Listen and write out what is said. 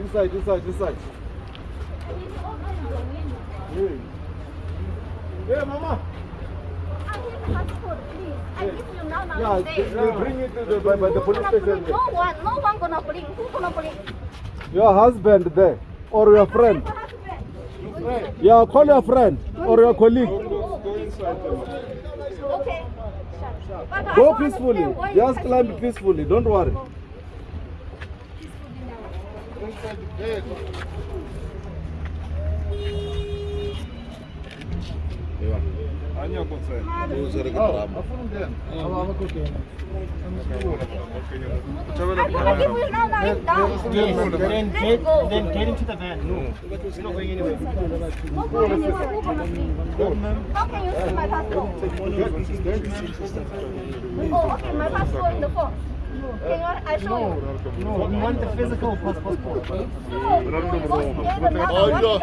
inside, inside, inside. Hey, hey mama. I need passport, please. I give you now, now Yeah, they bring it to the, by, by the police station. No one, no one gonna bring. Who gonna bring? Your husband there, or your friend. friend. Yeah, call your friend or your colleague. Okay. But I Go don't peacefully. Don't worry. Just climb me. peacefully. Don't worry. I'm gonna give you now, now it's down. Then Let's get, go. then get into the van. No, we're not going anywhere. How can you see my passport? Oh, okay, my passport in the phone. I show you? No, we want the physical passport. No, no, it was